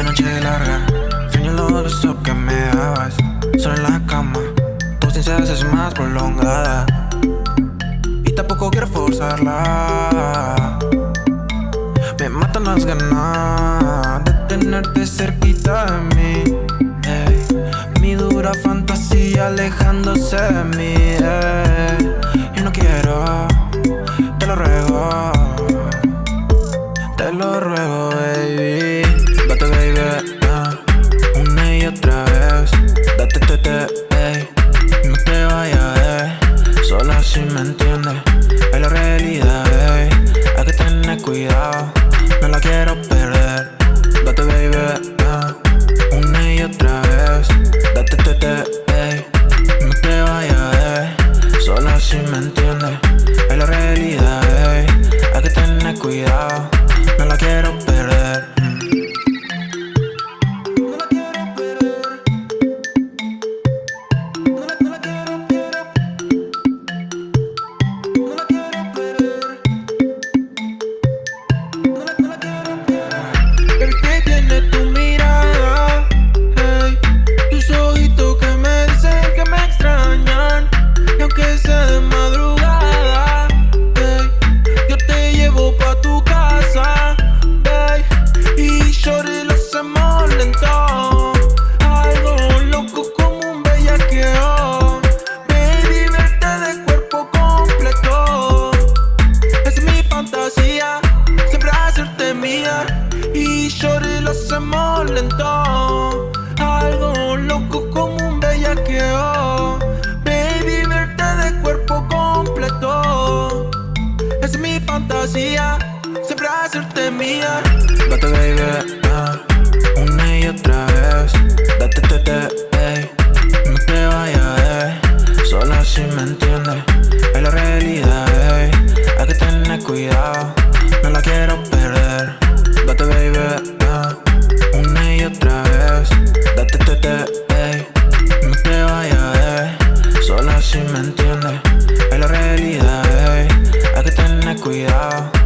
La noche larga, sueño los besos que me dabas. Solo en la cama, tu ausencia es más prolongada. Y tampoco quiero forzarla. Me matan las ganas de tenerte cerquita de mí. Mi dura fantasía alejándose de mí. Yo no quiero, Entiendes Es la realidad, ey Hay que tener cuidado. No la quiero perder. Date, baby, Una y otra vez. Date, te, te, ey. No te vayas, eh Solo así me entiendes. Es la realidad, ey Hay que tener cuidado. No la quiero perder shorty lo hacemos lento. Algo loco como un bellaqueo. Baby, verte de cuerpo completo. Es mi fantasía, siempre hacerte mía. Date, baby, ah, una y otra vez. Date, te, te, no te vayas, Solo si me entiendes, es la realidad, ey. Hay que tener cuidado. cuidado